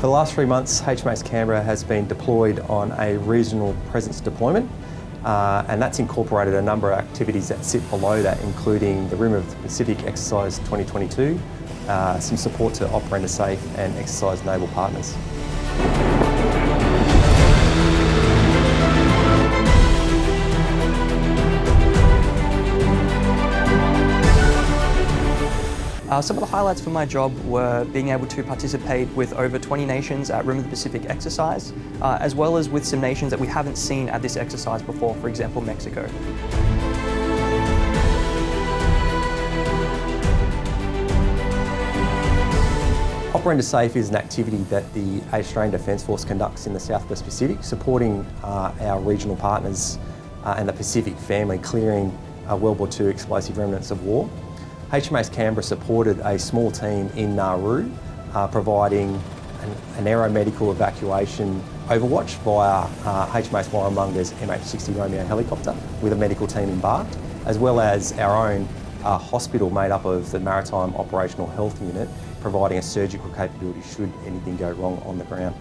For the last three months, HMAS Canberra has been deployed on a regional presence deployment uh, and that's incorporated a number of activities that sit below that, including the Rim of the Pacific Exercise 2022, uh, some support to Op Render Safe and Exercise Naval Partners. Uh, some of the highlights for my job were being able to participate with over 20 nations at Rim of the Pacific exercise, uh, as well as with some nations that we haven't seen at this exercise before, for example, Mexico. Op Render Safe is an activity that the Australian Defence Force conducts in the South West Pacific, supporting uh, our regional partners uh, and the Pacific family clearing uh, World War II explosive remnants of war. HMAS Canberra supported a small team in Nauru, uh, providing an, an aeromedical evacuation overwatch via uh, HMAS Warramunga's MH60 Romeo helicopter with a medical team embarked, as well as our own uh, hospital made up of the Maritime Operational Health Unit, providing a surgical capability should anything go wrong on the ground.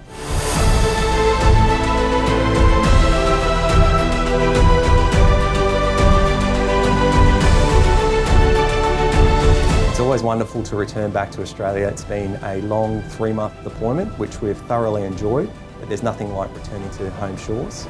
Always wonderful to return back to Australia. It's been a long three-month deployment, which we've thoroughly enjoyed, but there's nothing like returning to home shores.